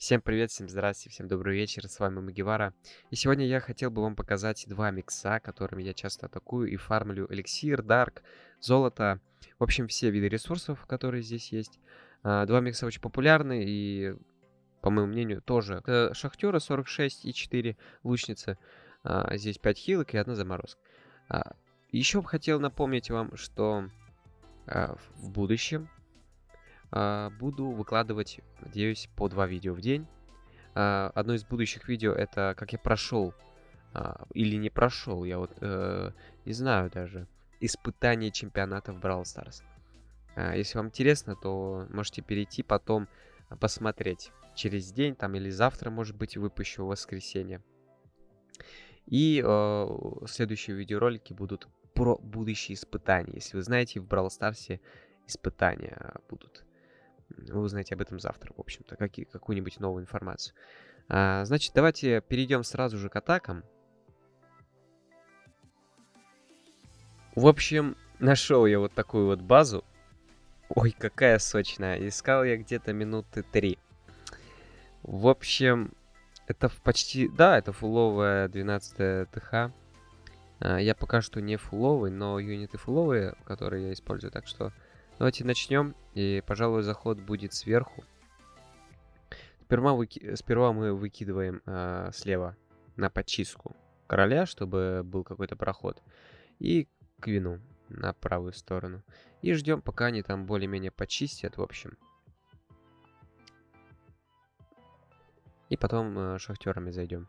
Всем привет, всем здравствуйте, всем добрый вечер, с вами Магивара. И сегодня я хотел бы вам показать два микса, которыми я часто атакую и фармлю эликсир, дарк, золото. В общем, все виды ресурсов, которые здесь есть. А, два микса очень популярны и, по моему мнению, тоже. Это шахтеры 46 и 4 лучницы. А, здесь 5 хилок и одна заморозка. А, еще хотел напомнить вам, что в будущем буду выкладывать, надеюсь, по два видео в день. А, одно из будущих видео это как я прошел а, или не прошел, я вот э, не знаю даже, испытание чемпионата в Brawl Stars. Если вам интересно, то можете перейти потом посмотреть через день там или завтра, может быть, выпущу в воскресенье. И э, следующие видеоролики будут про будущие испытания. Если вы знаете, в Brawl Stars испытания будут. Вы узнаете об этом завтра, в общем-то, какую-нибудь новую информацию. А, значит, давайте перейдем сразу же к атакам. В общем, нашел я вот такую вот базу. Ой, какая сочная. Искал я где-то минуты три. В общем, это почти... Да, это фуловая 12 ТХ. А, я пока что не фуловый, но юниты фуловые, которые я использую, так что Давайте начнем. И, пожалуй, заход будет сверху. Сперва, выки... Сперва мы выкидываем э, слева на почистку короля, чтобы был какой-то проход. И квину на правую сторону. И ждем, пока они там более-менее почистят, в общем. И потом э, шахтерами зайдем.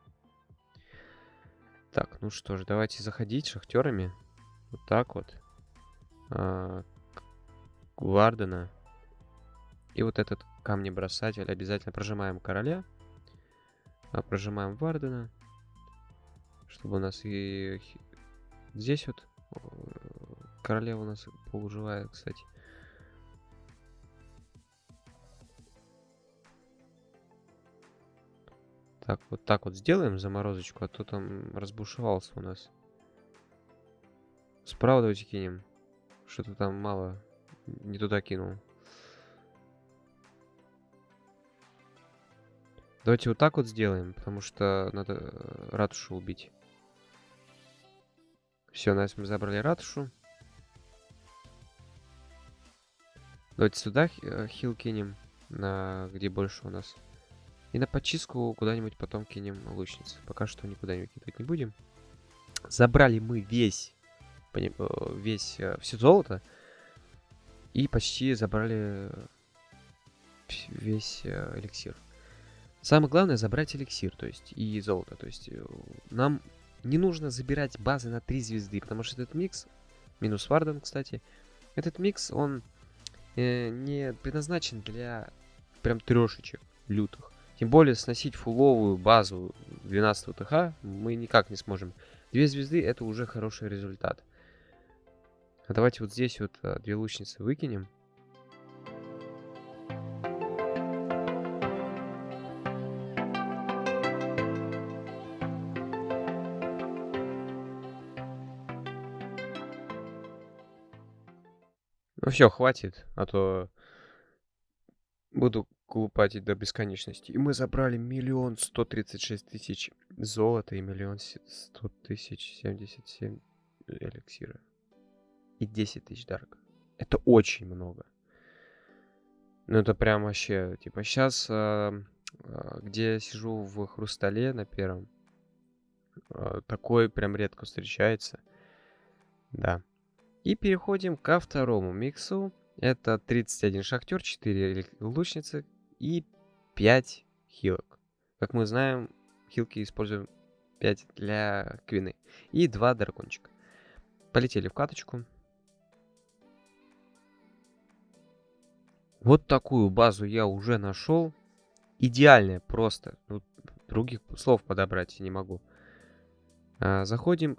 Так, ну что ж, давайте заходить шахтерами. Вот так вот. А, Вардена. И вот этот камни-бросатель обязательно прожимаем короля. А прожимаем Вардена. Чтобы у нас и здесь вот королева у нас полуживая, кстати. Так, вот так вот сделаем заморозочку, а то там разбушевался у нас. Справа давайте кинем. Что-то там мало не туда кинул. Давайте вот так вот сделаем, потому что надо э, ратушу убить. Все, нас мы забрали ратушу. Давайте сюда э, хил кинем, на где больше у нас. И на почистку куда-нибудь потом кинем лучниц. Пока что никуда не выкидывать не будем. Забрали мы весь, э, весь, все золото. И почти забрали весь э, эликсир. Самое главное забрать эликсир, то есть и золото. То есть э, нам не нужно забирать базы на 3 звезды, потому что этот микс, минус Варден, кстати, этот микс, он э, не предназначен для прям трешечек лютых. Тем более сносить фуловую базу 12 ТХ мы никак не сможем. Две звезды это уже хороший результат. А давайте вот здесь вот а, две лучницы выкинем. Ну все, хватит, а то буду глупатить до бесконечности. И мы забрали миллион сто тридцать шесть тысяч золота и миллион сто тысяч семьдесят семь эликсира и 10 тысяч дарк. Это очень много. Ну, это прям вообще, типа, сейчас, э, э, где я сижу в Хрустале на первом, э, такой прям редко встречается. Да. И переходим ко второму миксу. Это 31 шахтер, 4 лучницы и 5 хилок. Как мы знаем, хилки используем 5 для квины. И 2 дракончика. Полетели в каточку. Вот такую базу я уже нашел. Идеальная просто. Ну, других слов подобрать не могу. А, заходим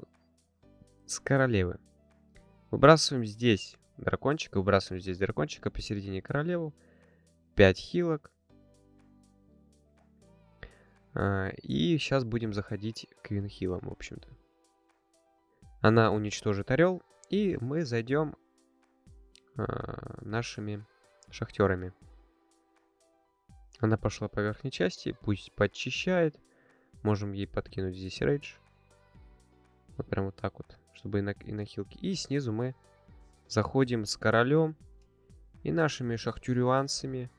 с королевы. Выбрасываем здесь дракончика. Выбрасываем здесь дракончика посередине королеву. 5 хилок. А, и сейчас будем заходить к винхилам, в общем-то. Она уничтожит орел. И мы зайдем а, нашими шахтерами. Она пошла по верхней части, пусть подчищает. Можем ей подкинуть здесь рейдж. Вот прям вот так вот, чтобы и на, и на хилке. И снизу мы заходим с королем и нашими шахтюрюансами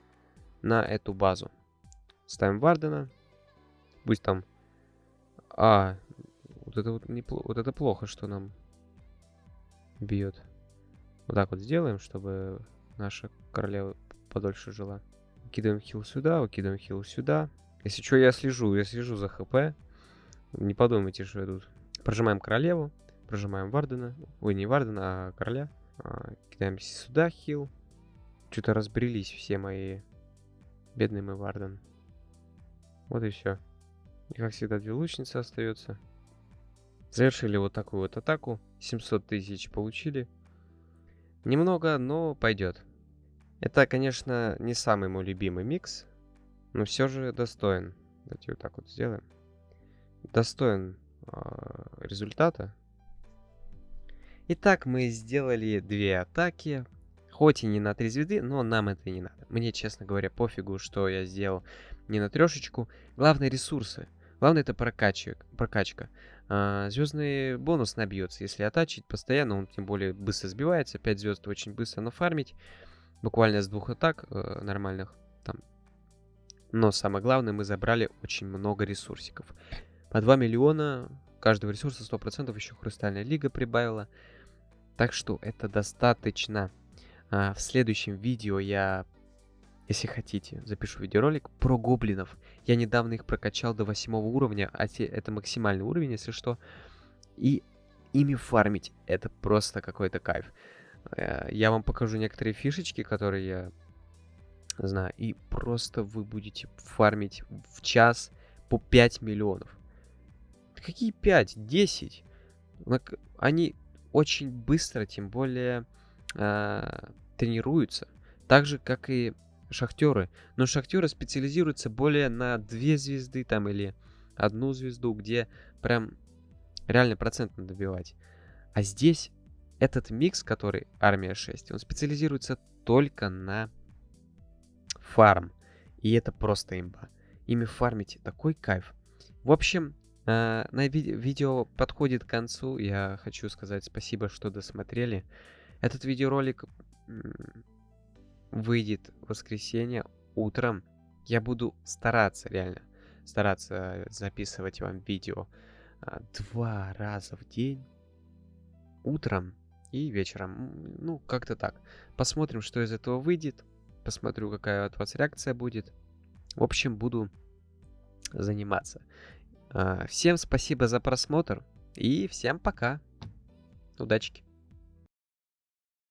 на эту базу. Ставим Вардена. Пусть там... А, вот это вот, не, вот это плохо, что нам бьет. Вот так вот сделаем, чтобы наша королева подольше жила. Кидаем хил сюда, выкидываем хил сюда. Если что, я слежу, я слежу за хп. Не подумайте, что я тут. Прожимаем королеву, прожимаем Вардена. Ой, не Вардена, а короля. А, кидаем сюда хил. Что-то разбрелись все мои бедные мой Варден. Вот и все. И как всегда, две лучницы остаются. Завершили вот такую вот атаку. 700 тысяч получили. Немного, но пойдет. Это, конечно, не самый мой любимый микс, но все же достоин. Давайте вот так вот сделаем. Достоин э, результата. Итак, мы сделали две атаки. Хоть и не на три звезды, но нам это не надо. Мне, честно говоря, пофигу, что я сделал не на трешечку. Главное ресурсы. Главное это прокачка. прокачка. А, звездный бонус набьется, если атачить постоянно, он тем более быстро сбивается. 5 звезд очень быстро нафармить. Буквально с двух атак э, нормальных. Там. Но самое главное, мы забрали очень много ресурсиков. По 2 миллиона каждого ресурса 100% еще Хрустальная Лига прибавила. Так что это достаточно. А, в следующем видео я если хотите, запишу видеоролик про гоблинов. Я недавно их прокачал до 8 уровня, а те, это максимальный уровень, если что. И ими фармить, это просто какой-то кайф. Э, я вам покажу некоторые фишечки, которые я знаю. И просто вы будете фармить в час по 5 миллионов. Какие 5? 10? Они очень быстро, тем более, э, тренируются. Так же, как и шахтеры. Но шахтеры специализируются более на две звезды там или одну звезду, где прям реально процент надо добивать. А здесь этот микс, который армия 6, он специализируется только на фарм. И это просто имба. Ими фармить такой кайф. В общем, э, на ви видео подходит к концу. Я хочу сказать спасибо, что досмотрели. Этот видеоролик выйдет воскресенье утром. Я буду стараться, реально, стараться записывать вам видео а, два раза в день. Утром и вечером. Ну, как-то так. Посмотрим, что из этого выйдет. Посмотрю, какая от вас реакция будет. В общем, буду заниматься. А, всем спасибо за просмотр. И всем пока. Удачки.